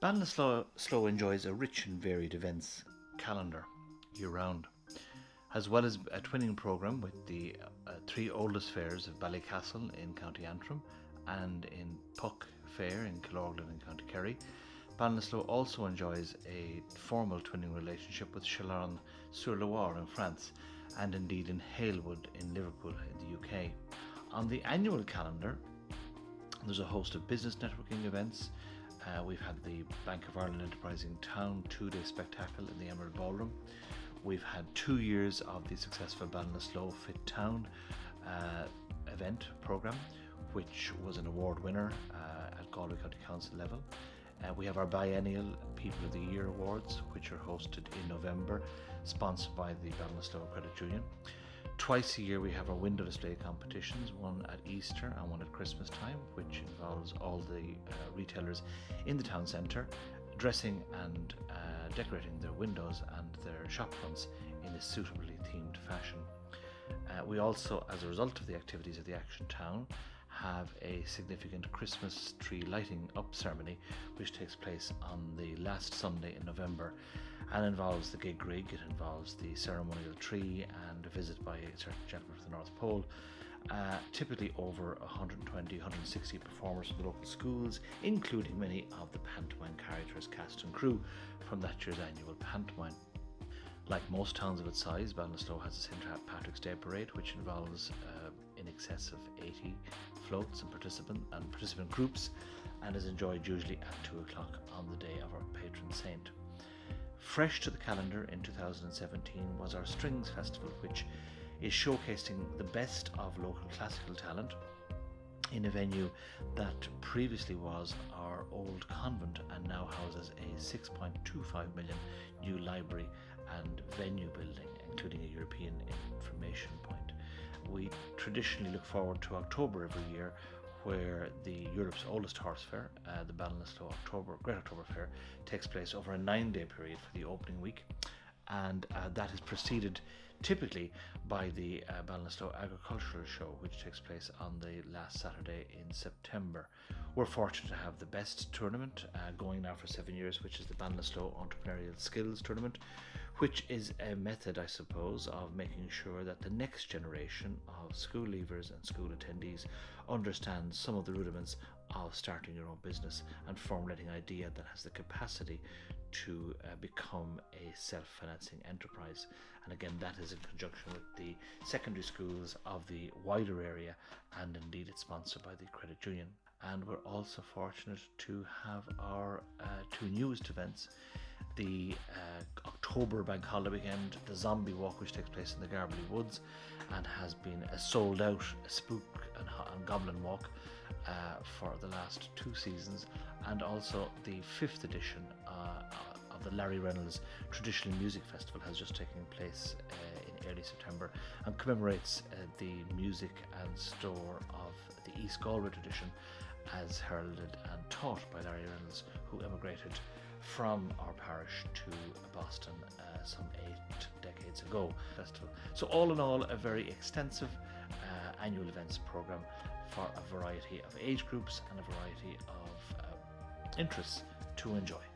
Ballinasloe Slow enjoys a rich and varied events calendar year round, as well as a twinning programme with the uh, three oldest fairs of Ballycastle in County Antrim and in Puck Fair in Killorglin in County Kerry. Ballinasloe also enjoys a formal twinning relationship with Chalonnes sur Loire in France and indeed in Halewood in Liverpool in the UK. On the annual calendar, there's a host of business networking events. Uh, we've had the Bank of Ireland Enterprising Town two day spectacle in the Emerald Ballroom. We've had two years of the successful Ballinasloe Fit Town uh, event programme, which was an award winner uh, at Galway County Council level. Uh, we have our biennial People of the Year Awards, which are hosted in November, sponsored by the Ballinasloe Credit Union. Twice a year we have our window display competitions, one at Easter and one at Christmas time, which involves all the uh, retailers in the town centre dressing and uh, decorating their windows and their shop fronts in a suitably themed fashion. Uh, we also, as a result of the activities of the Action Town, have a significant Christmas tree lighting up ceremony which takes place on the last Sunday in November and involves the gig rig, it involves the ceremonial tree and a visit by a certain gentleman from the North Pole. Uh, typically over 120 160 performers from the local schools, including many of the pantomime characters, cast and crew from that year's annual pantomime. Like most towns of its size, Ballinasloe has a St. Patrick's Day parade, which involves uh, in excess of 80 floats and participant and participant groups, and is enjoyed usually at two o'clock on the day of our patron saint. Fresh to the calendar in 2017 was our Strings Festival, which is showcasing the best of local classical talent in a venue that previously was our old convent and now houses a 6.25 million new library and venue building, including a European information point. We traditionally look forward to October every year where the Europe's oldest horse fair, uh, the Ballinasloe October Great October Fair, takes place over a nine-day period for the opening week and uh, that is preceded typically by the uh, Ballinasloe Agricultural Show, which takes place on the last Saturday in September. We're fortunate to have the best tournament uh, going now for seven years, which is the Ballinasloe Entrepreneurial Skills Tournament, which is a method, I suppose, of making sure that the next generation of school leavers and school attendees understand some of the rudiments of starting your own business and formulating an idea that has the capacity to uh, become a self-financing enterprise. And again that is in conjunction with the secondary schools of the wider area and indeed it's sponsored by the credit union. And we're also fortunate to have our uh, two newest events the uh, October Bank Holiday weekend, the Zombie Walk, which takes place in the Garbally Woods and has been a sold out spook and, and goblin walk uh, for the last two seasons, and also the fifth edition uh, of the Larry Reynolds Traditional Music Festival has just taken place uh, in early September and commemorates uh, the music and store of the East Galway tradition as heralded and taught by Larry Reynolds, who emigrated from our parish to Boston uh, some eight decades ago. Festival. So all in all, a very extensive uh, annual events program for a variety of age groups and a variety of uh, interests to enjoy.